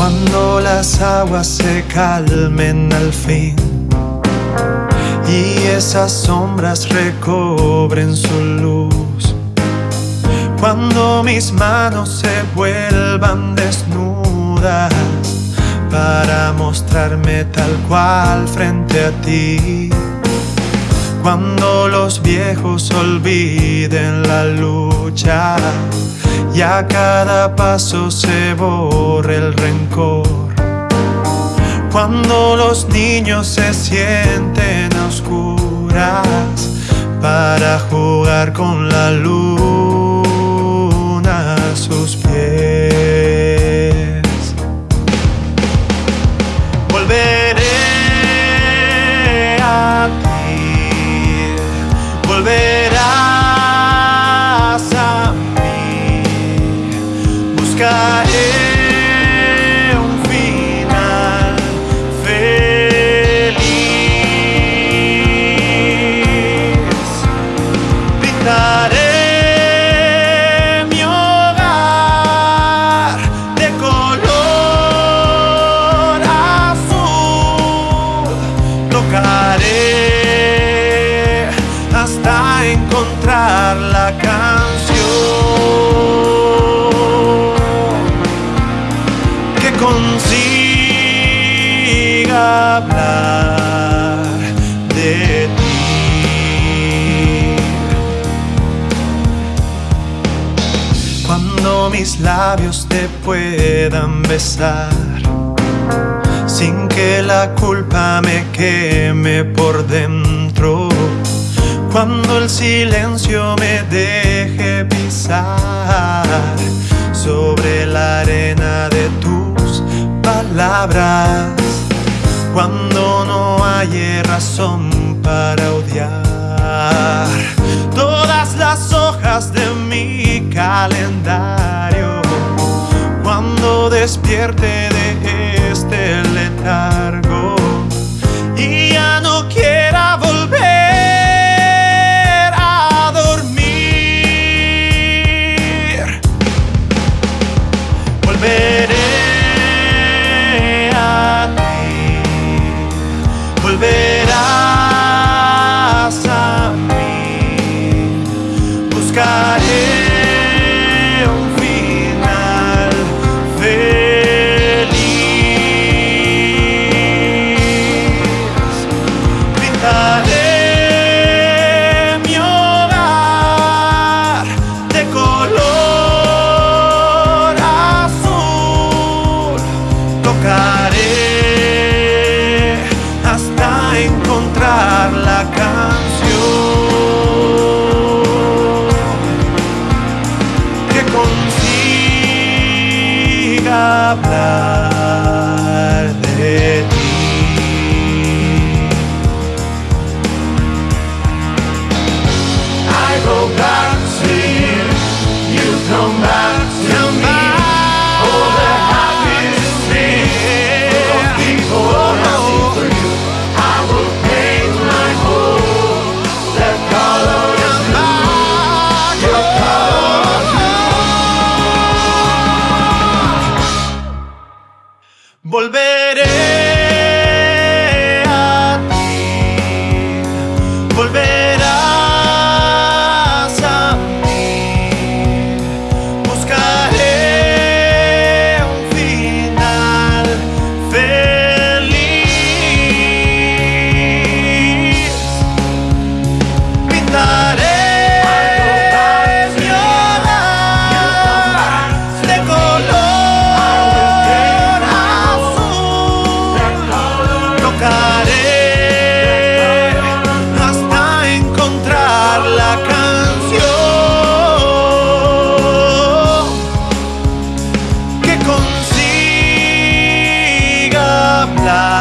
Cuando las aguas se calmen al fin y esas sombras recobren su luz. Cuando mis manos se vuelvan desnudas para mostrarme tal cual frente a ti. Cuando los viejos olviden la lucha y a cada paso se borre el rencor. Cuando los niños se sienten a oscuras para jugar con la luna Mi hogar de color azul. Tocaré hasta encontrar la canción mis labios te puedan besar sin que la culpa me queme por dentro. Cuando el silencio me deje pisar sobre la arena de tus palabras. Cuando no hay razón para odiar todas las hojas de mi calendario. Cuando despierte de este letargo Volveré. hablar.